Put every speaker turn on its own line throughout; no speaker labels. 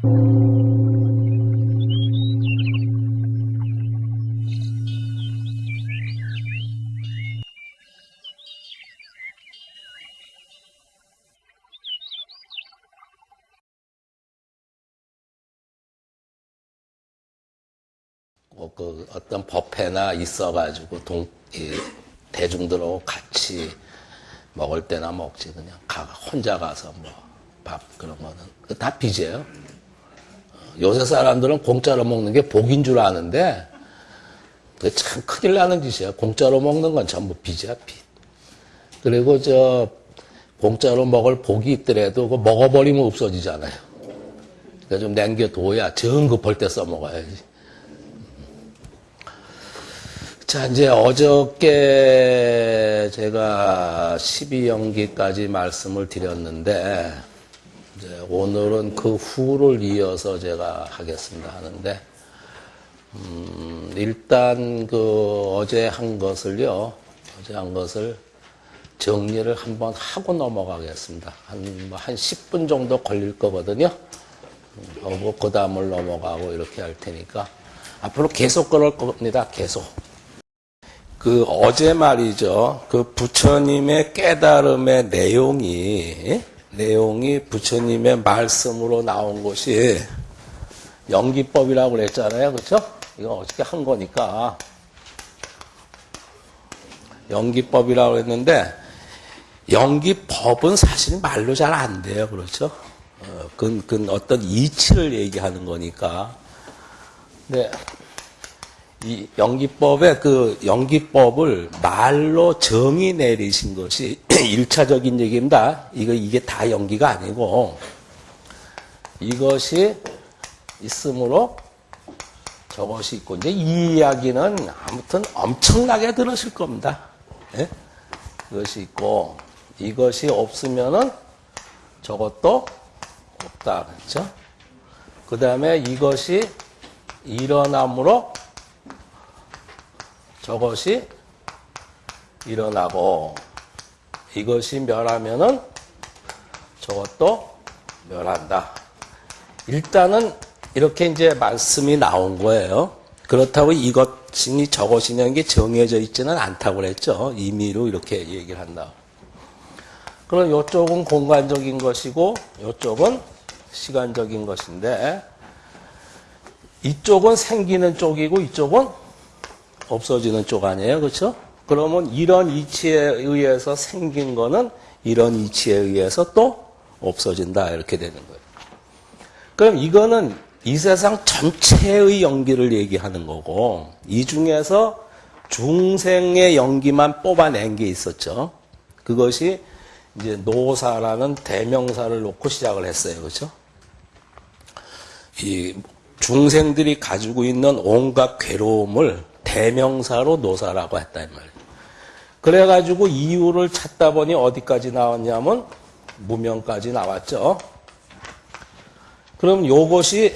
뭐그 어떤 법회나 있어가지고 동, 이 대중들하고 같이 먹을 때나 먹지 그냥 가, 혼자 가서 뭐 밥 그런 거는 그다 빚이에요. 어, 요새 사람들은 공짜로 먹는 게 복인 줄 아는데 그게 참 큰일 나는 짓이야. 공짜로 먹는 건 전부 빚이야 빚. 그리고 저 공짜로 먹을 복이 있더라도 그 먹어버리면 없어지잖아요. 그러니까 좀 남겨둬야 정급할 때 써먹어야지. 자, 이제 어저께 제가 12연기까지 말씀을 드렸는데, 이제 오늘은 그 후를 이어서 제가 하겠습니다 하는데, 음, 일단 그 어제 한 것을요, 어제 한 것을 정리를 한번 하고 넘어가겠습니다. 한, 뭐한 10분 정도 걸릴 거거든요. 음, 하고 그 다음을 넘어가고 이렇게 할 테니까, 앞으로 계속 그럴 겁니다. 계속. 그 어제 말이죠. 그 부처님의 깨달음의 내용이 내용이 부처님의 말씀으로 나온 것이 연기법이라고 그랬잖아요. 그렇죠? 이거 어떻게 한 거니까 연기법이라고 했는데 연기법은 사실 말로 잘 안 돼요. 그렇죠? 어, 그건, 그건 어떤 이치를 얘기하는 거니까. 근데 이 연기법의 그 연기법을 말로 정의 내리신 것이 일차적인 얘기입니다. 이거 이게 다 연기가 아니고 이것이 있으므로 저것이 있고 이제 이 이야기는 아무튼 엄청나게 들으실 겁니다. 예? 이것이 있고 이것이 없으면은 저것도 없다 그렇죠? 그 다음에 이것이 일어남으로 저것이 일어나고 이것이 멸하면은 저것도 멸한다. 일단은 이렇게 이제 말씀이 나온 거예요. 그렇다고 이것이니 저것이냐는 게 정해져 있지는 않다고 그랬죠. 임의로 이렇게 얘기를 한다. 그럼 이쪽은 공간적인 것이고 이쪽은 시간적인 것인데 이쪽은 생기는 쪽이고 이쪽은 없어지는 쪽 아니에요. 그렇죠? 그러면 이런 이치에 의해서 생긴 거는 이런 이치에 의해서 또 없어진다. 이렇게 되는 거예요. 그럼 이거는 이 세상 전체의 연기를 얘기하는 거고 이 중에서 중생의 연기만 뽑아낸 게 있었죠. 그것이 이제 노사라는 대명사를 놓고 시작을 했어요. 그렇죠? 이 중생들이 가지고 있는 온갖 괴로움을 대명사로 노사라고 했다 이 말이에요. 그래가지고 이유를 찾다 보니 어디까지 나왔냐면 무명까지 나왔죠. 그럼 요것이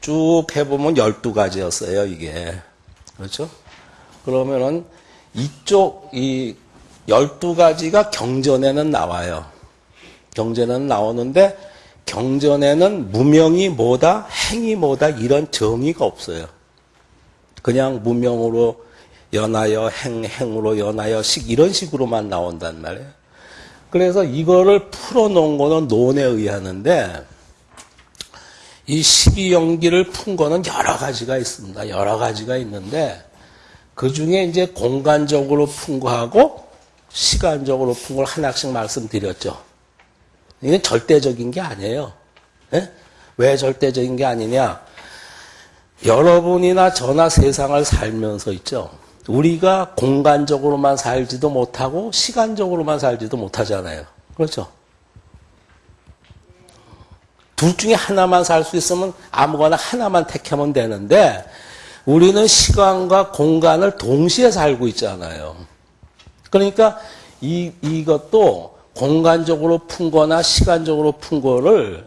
쭉 해보면 12가지였어요, 이게. 그렇죠? 그러면은 이쪽, 이 12가지가 경전에는 나와요. 경전에는 나오는데 경전에는 무명이 뭐다, 행이 뭐다 이런 정의가 없어요. 그냥 무명으로 연하여 행, 행으로 연하여 식 이런 식으로만 나온단 말이에요. 그래서 이거를 풀어놓은 거는 논에 의하는데 이 12연기를 푼 거는 여러 가지가 있습니다. 여러 가지가 있는데 그 중에 이제 공간적으로 푼 거하고 시간적으로 푼 걸 하나씩 말씀드렸죠. 이게 절대적인 게 아니에요. 예? 왜 절대적인 게 아니냐? 여러분이나 저나 세상을 살면서 있죠. 우리가 공간적으로만 살지도 못하고 시간적으로만 살지도 못하잖아요. 그렇죠? 둘 중에 하나만 살 수 있으면 아무거나 하나만 택하면 되는데 우리는 시간과 공간을 동시에 살고 있잖아요. 그러니까 이, 이것도 공간적으로 푼 거나 시간적으로 푼 거를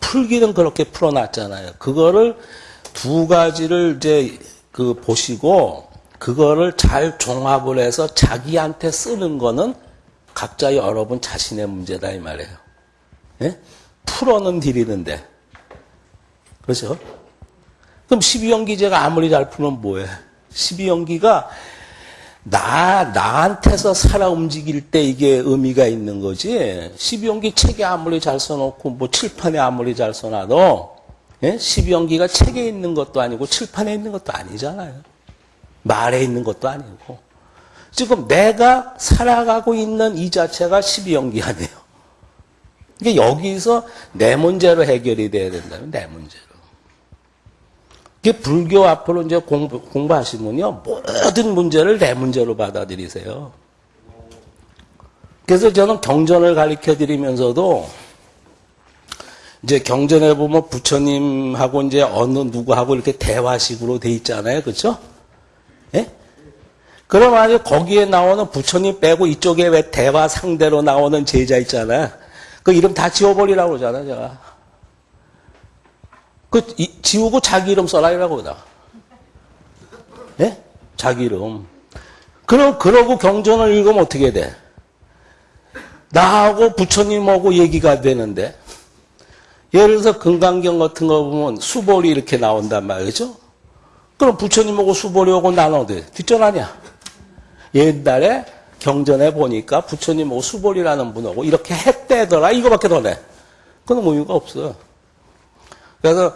풀기는 그렇게 풀어놨잖아요. 그거를 두 가지를 이제 그 보시고 그거를 잘 종합을 해서 자기한테 쓰는 거는 각자 여러분 자신의 문제다 이 말이에요. 예? 풀어는 드리는데 그렇죠? 그럼 12연기제가 아무리 잘 풀면 뭐해? 12연기가 나, 나한테서 살아 움직일 때 이게 의미가 있는 거지. 12연기 책에 아무리 잘 써놓고, 뭐 칠판에 아무리 잘 써놔도, 예? 12연기가 책에 있는 것도 아니고, 칠판에 있는 것도 아니잖아요. 말에 있는 것도 아니고. 지금 내가 살아가고 있는 이 자체가 12연기 아니에요. 이게 여기서 내 문제로 해결이 돼야 된다면 내 문제로. 이게 불교 앞으로 이제 공부, 공부하시면요. 모든 문제를 내 문제로 받아들이세요. 그래서 저는 경전을 가르쳐 드리면서도 이제 경전에 보면 부처님하고 이제 어느 누구하고 이렇게 대화식으로 돼 있잖아요. 그렇죠? 예? 그럼 아니 거기에 나오는 부처님 빼고 이쪽에 왜 대화 상대로 나오는 제자 있잖아요. 그 이름 다 지워버리라고 그러잖아요, 제가. 그 이, 지우고 자기 이름 써라 이라고 나. 예? 자기 이름. 그럼 그러고 경전을 읽으면 어떻게 돼? 나하고 부처님하고 얘기가 되는데 예를 들어서 금강경 같은 거 보면 수벌이 이렇게 나온단 말이죠. 그럼 부처님하고 수벌이하고 나눠돼. 뒷전 아니야. 옛날에 경전에 보니까 부처님하고 수벌이라는 분하고 이렇게 했대더라. 이거밖에 더 내. 그건 의미가 없어. 그래서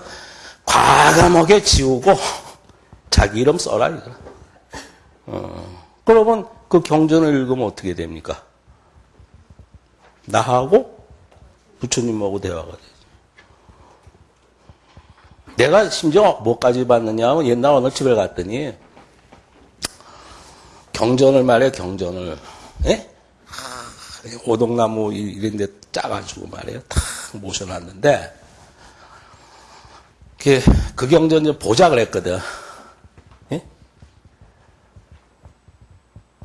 과감하게 지우고 자기 이름 써라. 어. 그러면 그 경전을 읽으면 어떻게 됩니까? 나하고 부처님하고 대화가 되죠. 내가 심지어 뭐까지 봤느냐 하면 옛날 어느 집에 갔더니 경전을 말해 경전을 예? 오동나무 이런 데 짜가지고 말이에요. 탁 모셔놨는데 그, 그 경전 좀 보자 그랬거든. 예?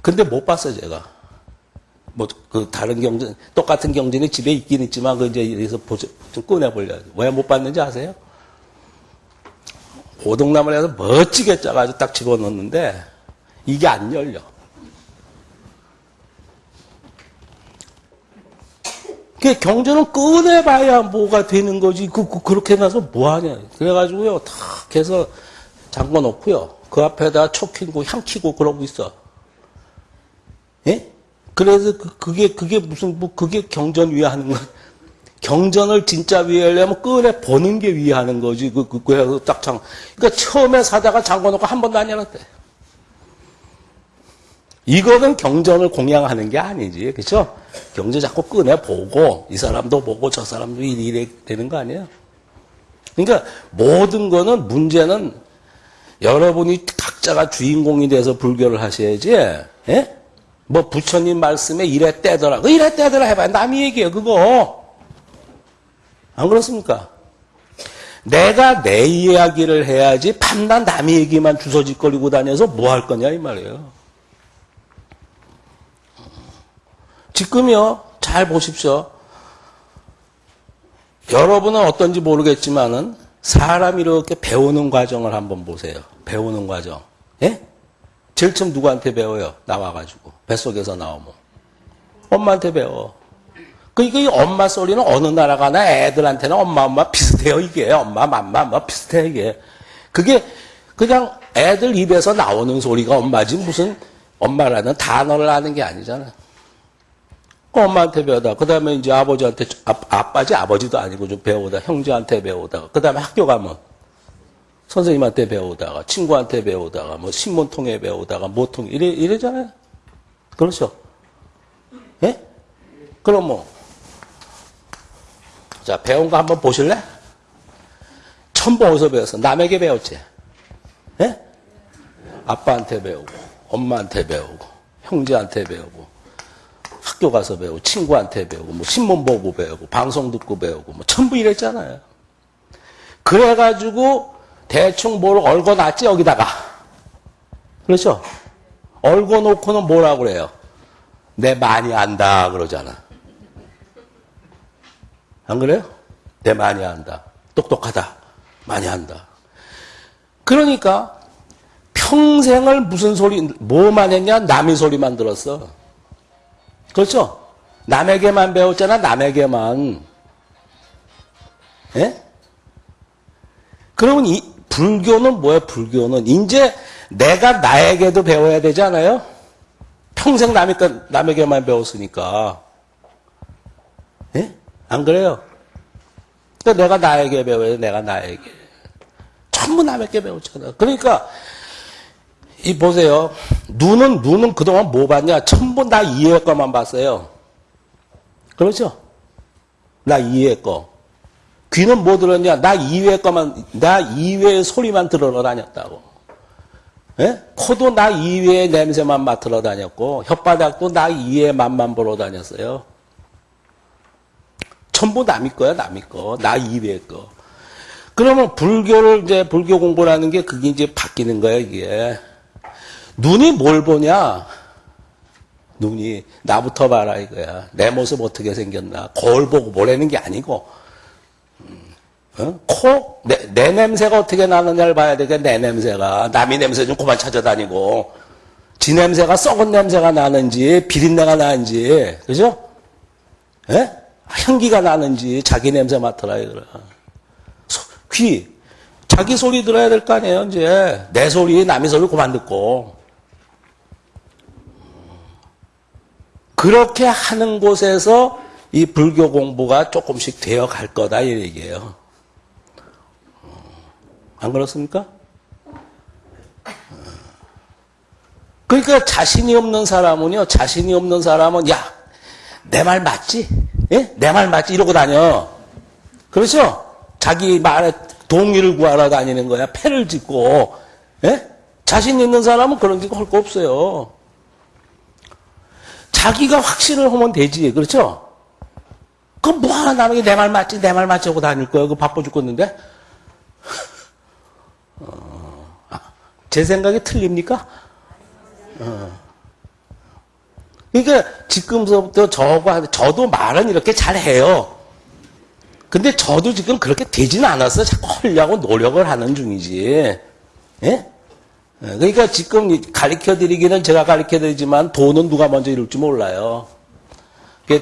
근데 못 봤어 제가. 뭐 그 다른 경전 똑같은 경전이 집에 있긴 있지만 그 이제 여기서 보자, 좀 꺼내 보려고 왜못 봤는지 아세요? 오동나무를 해서 멋지게 짜가지고 딱 집어넣는데 이게 안 열려. 그 경전은 꺼내봐야 뭐가 되는 거지. 그, 그 그렇게 나서 뭐 하냐. 그래가지고요, 탁 해서 잠궈 놓고요. 그 앞에다 초 키고 향 키고 그러고 있어. 예? 그래서 그, 그게, 그게 무슨, 뭐, 그게 경전 위하는 거. 경전을 진짜 위하려면 꺼내 보는 게 위하는 거지. 그, 그, 그래서 딱 장, 그러니까 처음에 사다가 잠궈 놓고 한 번도 안 열었대. 이거는 경전을 공양하는 게 아니지. 그죠? 경전 자꾸 꺼내 보고, 이 사람도 보고, 저 사람도 이래 되는 거 아니에요? 그러니까 모든 거는 문제는 여러분이 각자가 주인공이 돼서 불교를 하셔야지, 예? 뭐 부처님 말씀에 이래 떼더라. 그 이래 떼더라 해봐야 남이 얘기해요, 그거. 안 그렇습니까? 내가 내 이야기를 해야지 밤낮 남의 얘기만 주서짓거리고 다녀서 뭐 할 거냐 이 말이에요. 지금요 잘 보십시오. 여러분은 어떤지 모르겠지만은 사람이 이렇게 배우는 과정을 한번 보세요. 배우는 과정. 예? 제일 처음 누구한테 배워요? 나와가지고 뱃속에서 나오면 엄마한테 배워. 그러니까 이 엄마 소리는 어느 나라 가나 애들한테는 엄마 엄마 비슷해요 이게 엄마 맘마 뭐 비슷해 이게 그게 그냥 애들 입에서 나오는 소리가 엄마지 무슨 엄마라는 단어를 아는 게 아니잖아. 그 엄마한테 배우다. 그 다음에 이제 아버지한테, 아, 아빠지 아버지도 아니고 좀 배우다. 형제한테 배우다가. 그 다음에 학교 가면 선생님한테 배우다가, 친구한테 배우다가, 뭐 신문 통해 배우다가, 뭐 통해, 이래, 이래잖아요. 그렇죠? 예? 그럼 뭐, 자, 배운 거 한번 보실래? 천부 어디서 배웠어? 남에게 배웠지? 예? 아빠한테 배우고, 엄마한테 배우고, 형제한테 배우고, 학교 가서 배우고, 친구한테 배우고, 뭐 신문 보고 배우고, 방송 듣고 배우고, 뭐 전부 이랬잖아요. 그래가지고 대충 뭘 얽어놨지 여기다가. 그렇죠? 얽어놓고는 뭐라고 그래요? 내 많이 안다 그러잖아. 안 그래요? 내 많이 안다. 똑똑하다. 많이 안다. 그러니까 평생을 무슨 소리, 뭐만 했냐? 남의 소리만 들었어. 그렇죠? 남에게만 배웠잖아, 남에게만. 예? 그러면 이 불교는 뭐야? 불교는 이제 내가 나에게도 배워야 되지 않아요? 평생 남의 남에게만 배웠으니까. 예? 안 그래요? 그러니까 내가 나에게 배워야 돼. 내가 나에게. 전부 남에게 배웠잖아. 그러니까 이 보세요. 눈은 눈은 그동안 뭐 봤냐? 전부 나 이해 거만 봤어요. 그렇죠? 나 이해 거. 귀는 뭐 들었냐? 나 이외의 거만, 나 이외의 소리만 들으러 다녔다고. 예? 코도 나 이외의 냄새만 맡으러 다녔고, 혓바닥도 나 이외의 맛만 보러 다녔어요. 전부 남이 거야, 남이 거. 나 이외의 거. 그러면 불교를 이제, 불교 공부라는 게 그게 이제 바뀌는 거야, 이게. 눈이 뭘 보냐? 눈이 나부터 봐라 이거야. 내 모습 어떻게 생겼나. 거울 보고 보라는 게 아니고 어? 코? 내, 내, 냄새가 어떻게 나느냐를 봐야 되겠 내 냄새가. 남의 냄새 좀 그만 찾아다니고. 지 냄새가 썩은 냄새가 나는지, 비린내가 나는지, 그죠? 예? 향기가 나는지, 자기 냄새 맡으라. 소, 귀. 자기 소리 들어야 될 거 아니에요, 이제. 내 소리, 남의 소리 그만 듣고. 그렇게 하는 곳에서 이 불교 공부가 조금씩 되어 갈 거다, 이 얘기예요. 안 그렇습니까? 그러니까 자신이 없는 사람은요, 자신이 없는 사람은, 야, 내 말 맞지? 예? 내 말 맞지? 이러고 다녀. 그렇죠? 자기 말에 동의를 구하러 다니는 거야. 패를 짓고, 예? 자신 있는 사람은 그런 게할거 없어요. 자기가 확신을 하면 되지. 그렇죠? 그럼 뭐 하나 남에게 내말 맞지? 내 말 맞지? 하고 다닐 거야. 그 바빠 죽겠는데? 제 생각이 틀립니까? 어. 그러니까 지금서부터 저거 저도 말은 이렇게 잘해요. 근데 저도 지금 그렇게 되지는 않았어요. 자꾸 하려고 노력을 하는 중이지. 예? 그러니까 지금 가르쳐 드리기는 제가 가르쳐 드리지만 돈은 누가 먼저 이룰지 몰라요.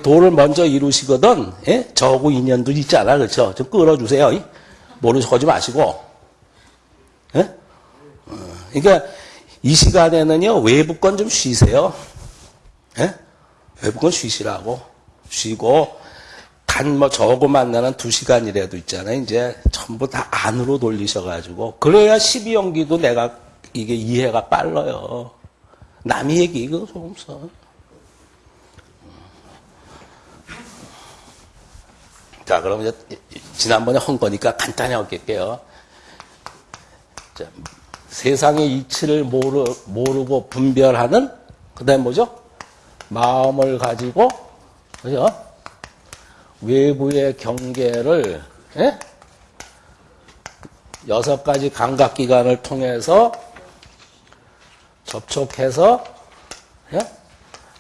돈을 먼저 이루시거든, 예? 저하고 인연도 있잖아. 그렇죠? 좀 끌어주세요. 모르고 하지 마시고. 예? 그러니까 이 시간에는요 외부 건 좀 쉬세요. 예? 건 쉬시라고 쉬고 단 뭐 저거 만나는 두 시간이라도 있잖아요. 이제 전부 다 안으로 돌리셔가지고 그래야 12연기도 내가 이게 이해가 빨라요. 남의 얘기 이거 좀 써. 자, 그럼 이제 지난번에 한 거니까 간단히 할게요. 자, 세상의 이치를 모르, 모르고 분별하는 그 다음 뭐죠? 마음을 가지고 그죠? 외부의 경계를 예? 여섯 가지 감각 기관을 통해서 접촉해서 예?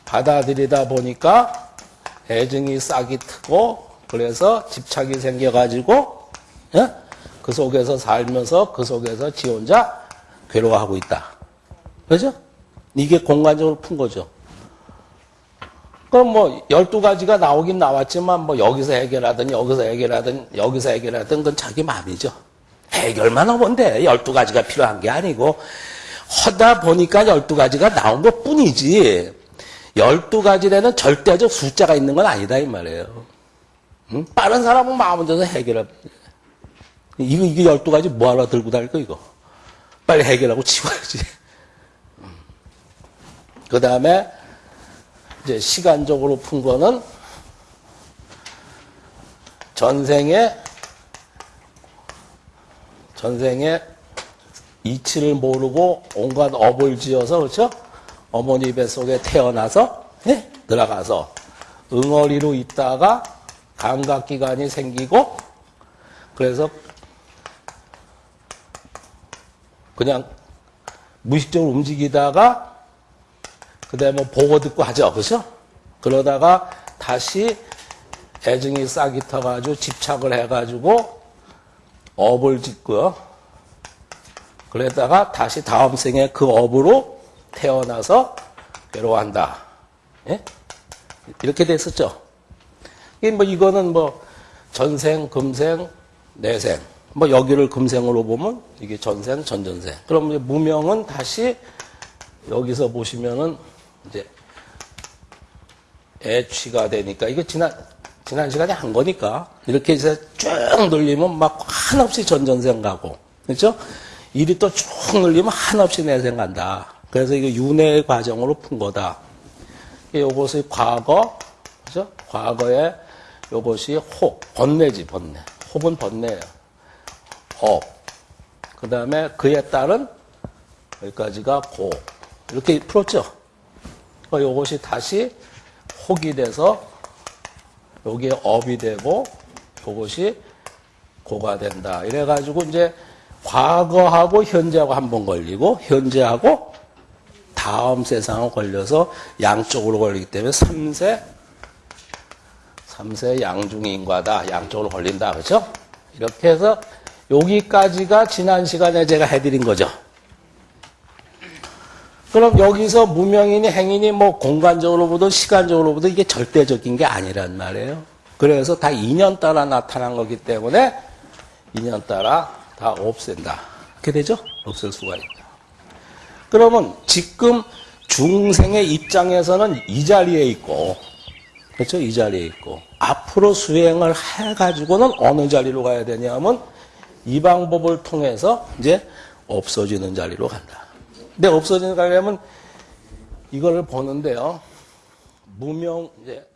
받아들이다 보니까 애증이 싹이 트고 그래서 집착이 생겨가지고 예? 그 속에서 살면서 그 속에서 지 혼자 괴로워하고 있다. 그죠? 이게 공간적으로 푼 거죠. 그럼 뭐, 12가지가 나오긴 나왔지만, 뭐, 여기서 해결하든, 여기서 해결하든, 여기서 해결하든, 그건 자기 마음이죠. 해결만 하면 돼. 12가지가 필요한 게 아니고, 하다 보니까 12가지가 나온 것 뿐이지, 12가지에는 절대적 숫자가 있는 건 아니다, 이 말이에요. 응? 빠른 사람은 마음 져서 해결해. 이거, 이게 12가지 뭐하러 들고 다닐 거, 이거. 빨리 해결하고 치워야지. 그 다음에 이제 시간적으로 푼 거는 전생에 전생에 이치를 모르고 온갖 업을 지어서 그렇죠? 어머니 뱃속에 태어나서 네? 들어가서 응어리로 있다가 감각기관이 생기고 그래서 그냥 무의식적으로 움직이다가 그다음에 뭐 보고 듣고 하죠. 그렇죠? 그러다가 다시 애증이 싹이 터가지고 집착을 해가지고 업을 짓고요. 그러다가 다시 다음 생에 그 업으로 태어나서 괴로워한다. 예? 이렇게 됐었죠. 뭐 이거는 뭐 전생, 금생, 내생 뭐 여기를 금생으로 보면 이게 전생, 전전생. 그럼 무명은 다시 여기서 보시면은 이제 애취가 되니까 이거 지난 지난 시간에 한 거니까 이렇게 이제 쭉 늘리면 막 한없이 전전생 가고 그렇죠? 일이 또 쭉 늘리면 한없이 내생 간다. 그래서 이거 윤회의 과정으로 푼 거다. 요것이 과거, 그죠? 과거에 요것이 혹, 번뇌지, 번뇌. 혹은 번뇌예요. 업. 그 다음에 그에 따른 여기까지가 고. 이렇게 풀었죠? 어, 요것이 다시 혹이 돼서 여기에 업이 되고 요것이 고가 된다. 이래가지고 이제 과거하고 현재하고 한 번 걸리고 현재하고 다음 세상하고 걸려서 양쪽으로 걸리기 때문에 3세 3세 양중인과다. 양쪽으로 걸린다. 그렇죠? 이렇게 해서 여기까지가 지난 시간에 제가 해드린 거죠. 그럼 여기서 무명인이 행인이 뭐 공간적으로 보든 시간적으로 보든 이게 절대적인 게 아니란 말이에요. 그래서 다 인연 따라 나타난 거기 때문에 인연 따라 다 없앤다. 이렇게 되죠? 없앨 수가 있다. 그러면 지금 중생의 입장에서는 이 자리에 있고, 그렇죠? 이 자리에 있고, 앞으로 수행을 해가지고는 어느 자리로 가야 되냐면 이 방법을 통해서 이제 없어지는 자리로 간다. 근데 없어지는 자리라면 이거를 보는데요. 무명, 이제